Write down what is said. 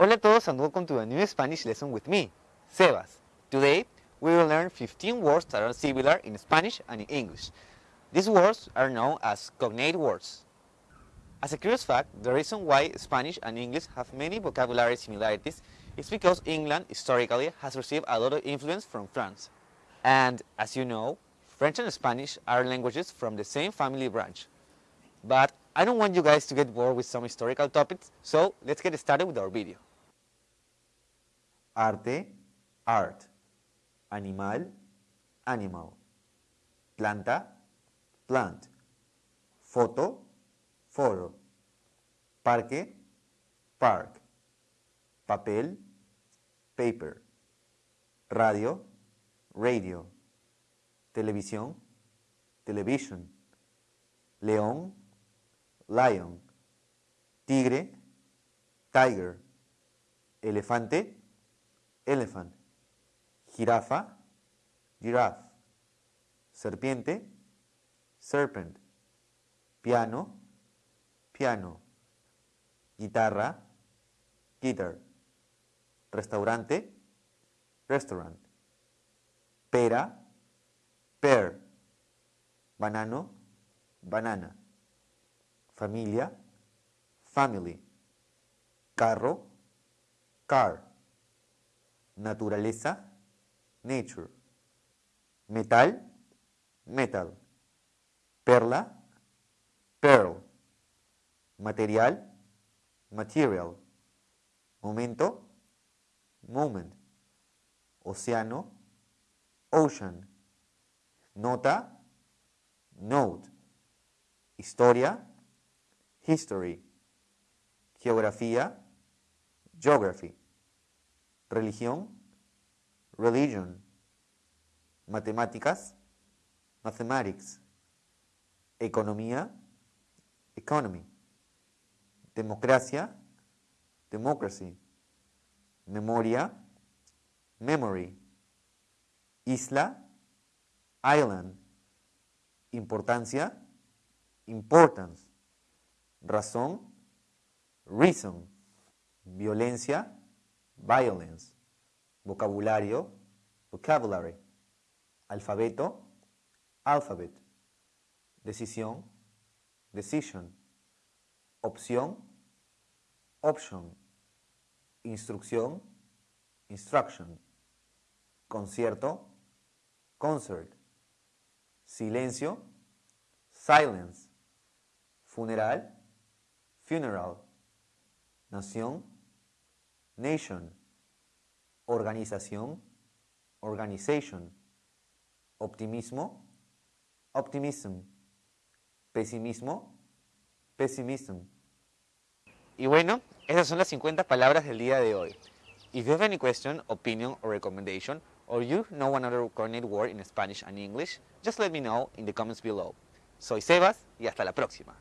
Hola a todos and welcome to a new Spanish lesson with me, Sebas. Today, we will learn 15 words that are similar in Spanish and in English. These words are known as cognate words. As a curious fact, the reason why Spanish and English have many vocabulary similarities is because England historically has received a lot of influence from France. And as you know, French and Spanish are languages from the same family branch. But I don't want you guys to get bored with some historical topics, so let's get started with our video. Arte, art. Animal, animal. Planta, plant. Foto, photo. Parque, park. Papel, paper. Radio, radio. Televisión, television. León, lion. Tigre, tiger. Elefante, elephant. Jirafa, giraffe. Serpiente, serpent. Piano, piano. Guitarra, guitar. Restaurante, restaurant. Pera, pear. Banano, banana. Familia, family. Carro, car. Naturaleza, nature. Metal, metal. Perla, pearl. Material, material. Momento, moment. Océano, ocean. Nota, note. Historia, history. Geografía, geography. Religión, religion. Matemáticas, mathematics. Economía, economy. Democracia, democracy. Memoria, memory. Isla, island. Importancia, importance. Razón, reason. Violencia, violence. Vocabulario, vocabulary. Alfabeto, alphabet. Decisión, decision. Opción, option. Instrucción, instruction. Concierto, concert. Silencio, silence. Funeral, funeral. Nación, nation. Organización, organization. Optimismo, optimism. Pesimismo, pessimism. Y bueno, esas son las 50 palabras del día de hoy. If you have any question, opinion or recommendation, or you know another coordinate word in Spanish and English, just let me know in the comments below. Soy Sebas y hasta la próxima.